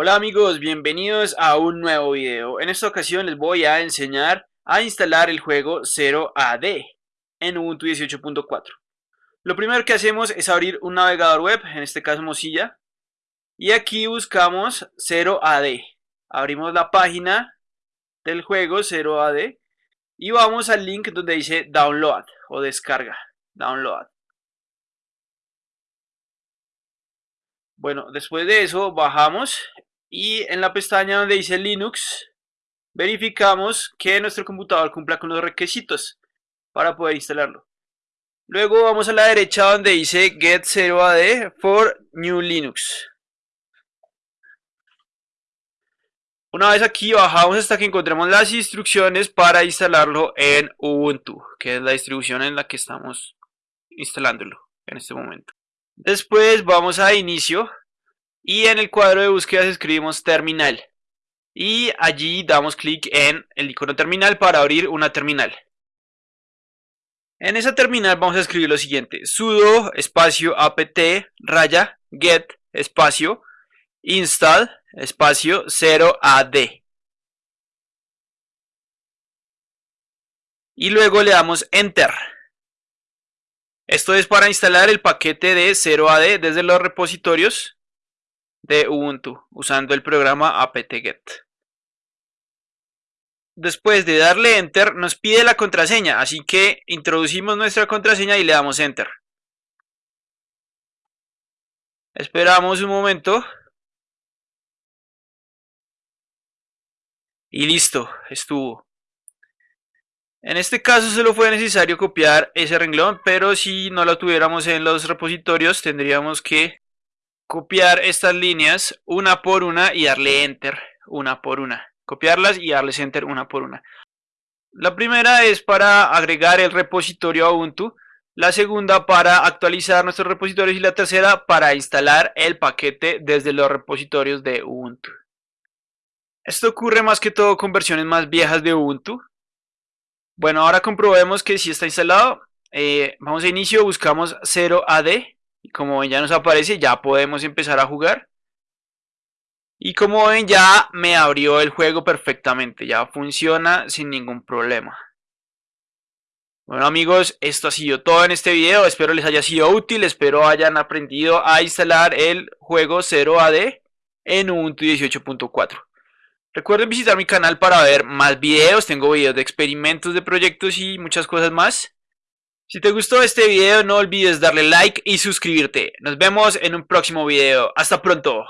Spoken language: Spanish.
Hola amigos, bienvenidos a un nuevo video. En esta ocasión les voy a enseñar a instalar el juego 0AD en Ubuntu 18.4. Lo primero que hacemos es abrir un navegador web, en este caso Mozilla, y aquí buscamos 0AD. Abrimos la página del juego 0AD y vamos al link donde dice download o descarga, download. Bueno, después de eso bajamos y en la pestaña donde dice Linux verificamos que nuestro computador cumpla con los requisitos para poder instalarlo. Luego vamos a la derecha donde dice Get 0AD for New Linux. Una vez aquí bajamos hasta que encontremos las instrucciones para instalarlo en Ubuntu, que es la distribución en la que estamos instalándolo en este momento. Después vamos a inicio y en el cuadro de búsqueda escribimos terminal. Y allí damos clic en el icono terminal para abrir una terminal. En esa terminal vamos a escribir lo siguiente. sudo espacio apt raya get espacio install espacio 0ad. Y luego le damos enter. Esto es para instalar el paquete de 0ad desde los repositorios de Ubuntu usando el programa apt-get. Después de darle enter nos pide la contraseña, así que introducimos nuestra contraseña y le damos enter. Esperamos un momento. Y listo, estuvo. En este caso solo fue necesario copiar ese renglón, pero si no lo tuviéramos en los repositorios tendríamos que copiar estas líneas una por una y darle enter una por una. Copiarlas y darles enter una por una. La primera es para agregar el repositorio a Ubuntu, la segunda para actualizar nuestros repositorios y la tercera para instalar el paquete desde los repositorios de Ubuntu. Esto ocurre más que todo con versiones más viejas de Ubuntu. Bueno, ahora comprobemos que si está instalado. Eh, vamos a inicio, buscamos 0AD y como ven ya nos aparece, ya podemos empezar a jugar. Y como ven ya me abrió el juego perfectamente, ya funciona sin ningún problema. Bueno amigos, esto ha sido todo en este video, espero les haya sido útil, espero hayan aprendido a instalar el juego 0AD en Ubuntu 18.4. Recuerden visitar mi canal para ver más videos, tengo videos de experimentos de proyectos y muchas cosas más. Si te gustó este video no olvides darle like y suscribirte. Nos vemos en un próximo video. Hasta pronto.